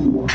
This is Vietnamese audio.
Wow.